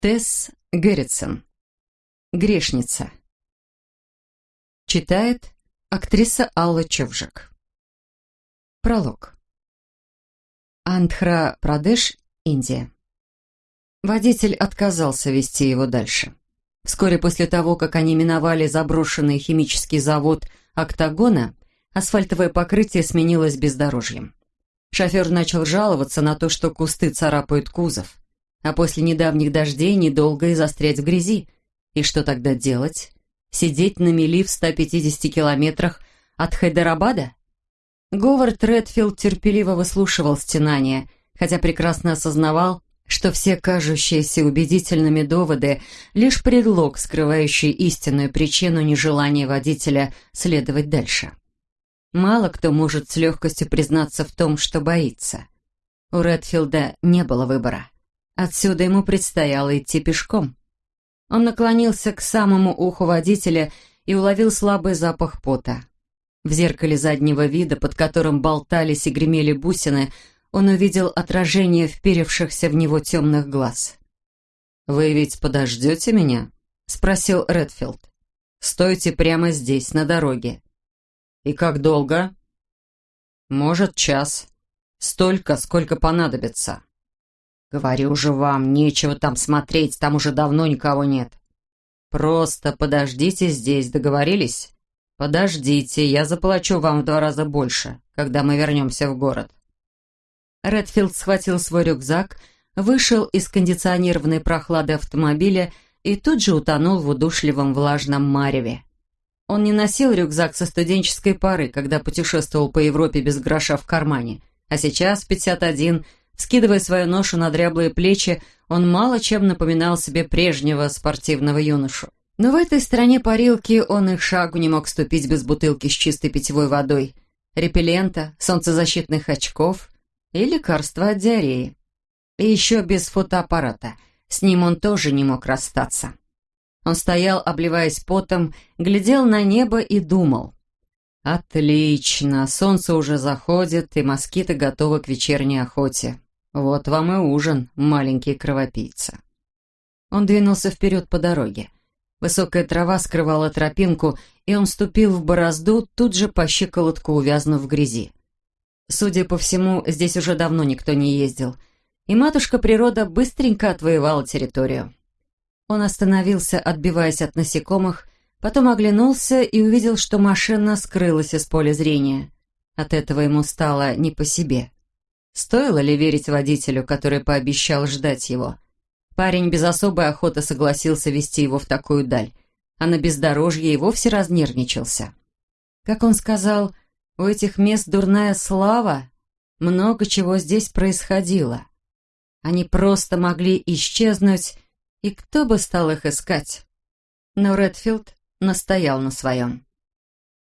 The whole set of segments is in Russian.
Тесс Герритсон. Грешница. Читает актриса Алла Човжик. Пролог. Андхра Прадеш, Индия. Водитель отказался вести его дальше. Вскоре после того, как они миновали заброшенный химический завод «Октагона», асфальтовое покрытие сменилось бездорожьем. Шофер начал жаловаться на то, что кусты царапают кузов а после недавних дождей недолго и застрять в грязи. И что тогда делать? Сидеть на мели в 150 километрах от Хайдарабада? Говард Редфилд терпеливо выслушивал стенания, хотя прекрасно осознавал, что все кажущиеся убедительными доводы — лишь предлог, скрывающий истинную причину нежелания водителя следовать дальше. Мало кто может с легкостью признаться в том, что боится. У Редфилда не было выбора. Отсюда ему предстояло идти пешком. Он наклонился к самому уху водителя и уловил слабый запах пота. В зеркале заднего вида, под которым болтались и гремели бусины, он увидел отражение вперевшихся в него темных глаз. «Вы ведь подождете меня?» — спросил Редфилд. «Стойте прямо здесь, на дороге». «И как долго?» «Может, час. Столько, сколько понадобится». «Говорю же вам, нечего там смотреть, там уже давно никого нет». «Просто подождите здесь, договорились?» «Подождите, я заплачу вам в два раза больше, когда мы вернемся в город». Редфилд схватил свой рюкзак, вышел из кондиционированной прохлады автомобиля и тут же утонул в удушливом влажном мареве. Он не носил рюкзак со студенческой поры, когда путешествовал по Европе без гроша в кармане, а сейчас, в 51, Скидывая свою ношу на дряблые плечи, он мало чем напоминал себе прежнего спортивного юношу. Но в этой стране парилки он и шагу не мог ступить без бутылки с чистой питьевой водой, репеллента, солнцезащитных очков и лекарства от диареи. И еще без фотоаппарата. С ним он тоже не мог расстаться. Он стоял, обливаясь потом, глядел на небо и думал. «Отлично, солнце уже заходит, и москиты готовы к вечерней охоте. «Вот вам и ужин, маленький кровопийца». Он двинулся вперед по дороге. Высокая трава скрывала тропинку, и он ступил в борозду, тут же по щиколотку увязнув в грязи. Судя по всему, здесь уже давно никто не ездил, и матушка природа быстренько отвоевала территорию. Он остановился, отбиваясь от насекомых, потом оглянулся и увидел, что машина скрылась из поля зрения. От этого ему стало не по себе. Стоило ли верить водителю, который пообещал ждать его? Парень без особой охоты согласился вести его в такую даль, а на бездорожье и вовсе разнервничался. Как он сказал, у этих мест дурная слава, много чего здесь происходило. Они просто могли исчезнуть, и кто бы стал их искать? Но Редфилд настоял на своем.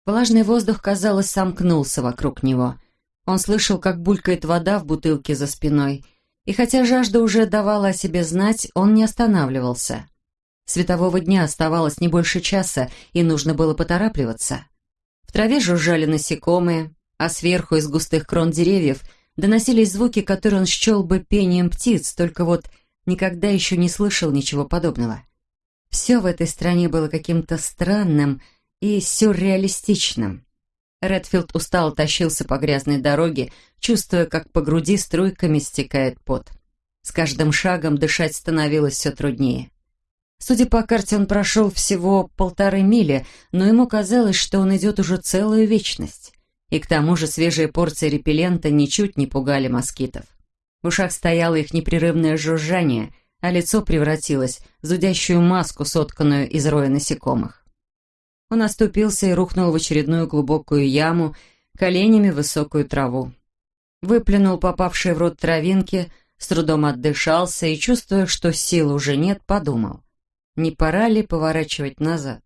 Влажный воздух, казалось, сомкнулся вокруг него — он слышал, как булькает вода в бутылке за спиной, и хотя жажда уже давала о себе знать, он не останавливался. Светового дня оставалось не больше часа, и нужно было поторапливаться. В траве жужжали насекомые, а сверху из густых крон деревьев доносились звуки, которые он счел бы пением птиц, только вот никогда еще не слышал ничего подобного. Все в этой стране было каким-то странным и сюрреалистичным. Редфилд устало тащился по грязной дороге, чувствуя, как по груди струйками стекает пот. С каждым шагом дышать становилось все труднее. Судя по карте, он прошел всего полторы мили, но ему казалось, что он идет уже целую вечность. И к тому же свежие порции репеллента ничуть не пугали москитов. В ушах стояло их непрерывное жужжание, а лицо превратилось в зудящую маску, сотканную из роя насекомых. Он оступился и рухнул в очередную глубокую яму, коленями в высокую траву. Выплюнул попавшие в рот травинки, с трудом отдышался и, чувствуя, что сил уже нет, подумал, не пора ли поворачивать назад,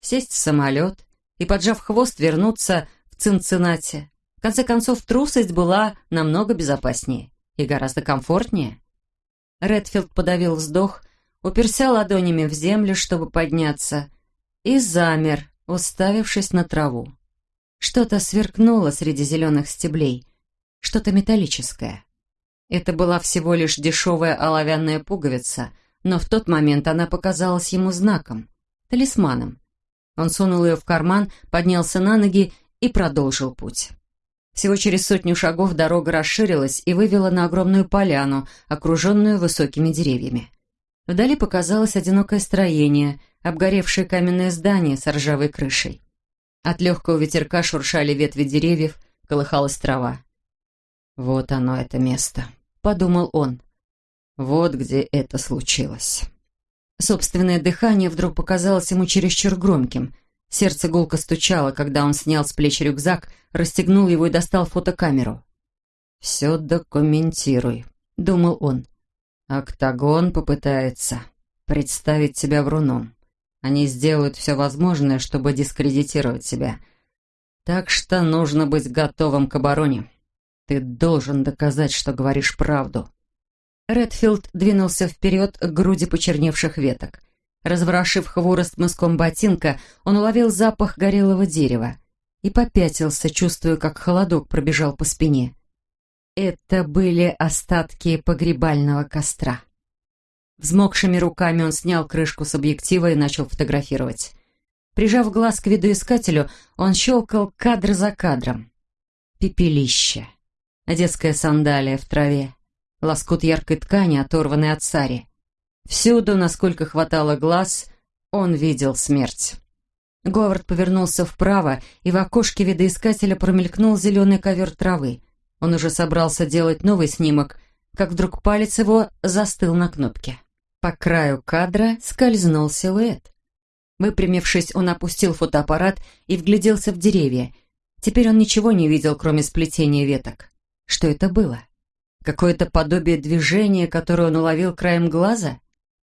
сесть в самолет и, поджав хвост, вернуться в Цинциннати. В конце концов, трусость была намного безопаснее и гораздо комфортнее. Редфилд подавил вздох, уперся ладонями в землю, чтобы подняться — и замер, уставившись на траву. Что-то сверкнуло среди зеленых стеблей, что-то металлическое. Это была всего лишь дешевая оловянная пуговица, но в тот момент она показалась ему знаком, талисманом. Он сунул ее в карман, поднялся на ноги и продолжил путь. Всего через сотню шагов дорога расширилась и вывела на огромную поляну, окруженную высокими деревьями. Вдали показалось одинокое строение, обгоревшее каменное здание с ржавой крышей. От легкого ветерка шуршали ветви деревьев, колыхалась трава. «Вот оно, это место», — подумал он. «Вот где это случилось». Собственное дыхание вдруг показалось ему чересчур громким. Сердце гулко стучало, когда он снял с плеч рюкзак, расстегнул его и достал фотокамеру. «Все документируй», — думал он. «Октагон попытается представить тебя вруном. Они сделают все возможное, чтобы дискредитировать тебя. Так что нужно быть готовым к обороне. Ты должен доказать, что говоришь правду». Редфилд двинулся вперед к груди почерневших веток. Разворошив хворост мыском ботинка, он уловил запах горелого дерева и попятился, чувствуя, как холодок пробежал по спине. Это были остатки погребального костра. Взмокшими руками он снял крышку с объектива и начал фотографировать. Прижав глаз к видоискателю, он щелкал кадр за кадром. Пепелище. Детская сандалия в траве. Лоскут яркой ткани, оторванный от сари. Всюду, насколько хватало глаз, он видел смерть. Говард повернулся вправо, и в окошке видоискателя промелькнул зеленый ковер травы. Он уже собрался делать новый снимок, как вдруг палец его застыл на кнопке. По краю кадра скользнул силуэт. Выпрямившись, он опустил фотоаппарат и вгляделся в деревья. Теперь он ничего не видел, кроме сплетения веток. Что это было? Какое-то подобие движения, которое он уловил краем глаза?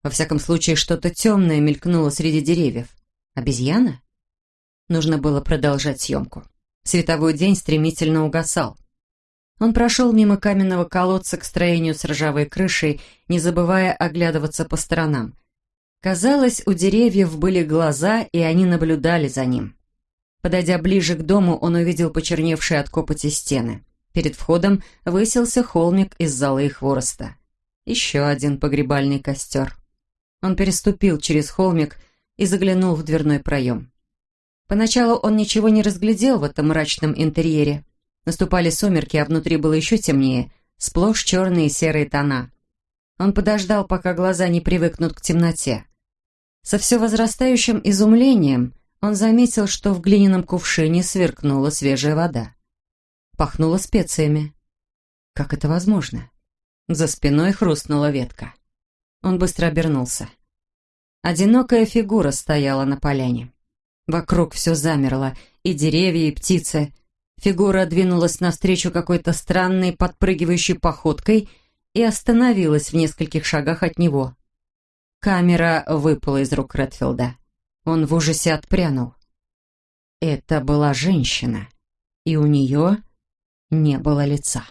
Во всяком случае, что-то темное мелькнуло среди деревьев. Обезьяна? Нужно было продолжать съемку. Световой день стремительно угасал. Он прошел мимо каменного колодца к строению с ржавой крышей, не забывая оглядываться по сторонам. Казалось, у деревьев были глаза, и они наблюдали за ним. Подойдя ближе к дому, он увидел почерневшие от копоти стены. Перед входом высился холмик из золы и хвороста. Еще один погребальный костер. Он переступил через холмик и заглянул в дверной проем. Поначалу он ничего не разглядел в этом мрачном интерьере. Наступали сумерки, а внутри было еще темнее, сплошь черные и серые тона. Он подождал, пока глаза не привыкнут к темноте. Со все возрастающим изумлением он заметил, что в глиняном кувшине сверкнула свежая вода. Пахнуло специями. Как это возможно? За спиной хрустнула ветка. Он быстро обернулся. Одинокая фигура стояла на поляне. Вокруг все замерло, и деревья, и птицы. Фигура двинулась навстречу какой-то странной подпрыгивающей походкой и остановилась в нескольких шагах от него. Камера выпала из рук Редфилда. Он в ужасе отпрянул. Это была женщина, и у нее не было лица.